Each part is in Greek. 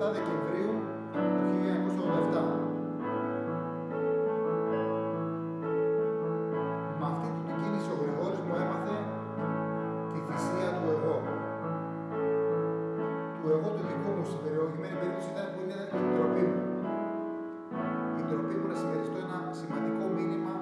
27 Δεκεμβρίου του 1987. Με αυτή την κίνηση ο Γρηγόρης μου έμαθε τη θυσία του εγώ. Του εγώ του δικού μου στην περιοχημένη περίπτωση ήταν που είναι η τροπή μου. Η τροπή μου να συμμεριστώ ένα σημαντικό μήνυμα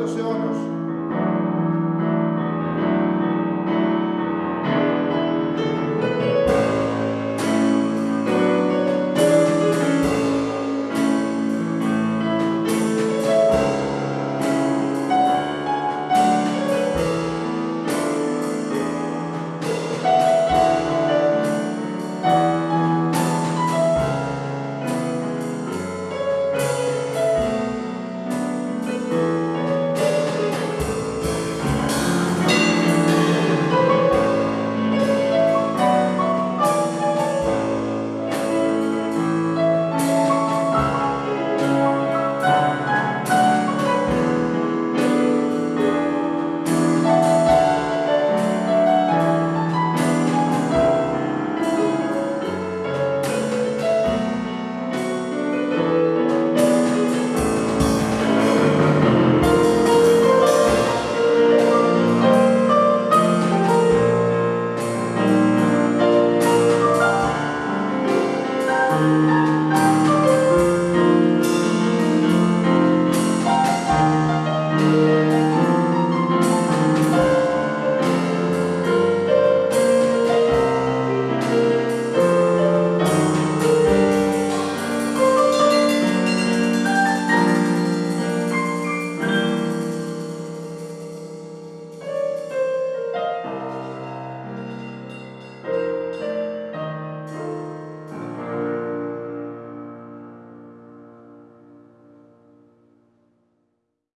océanos.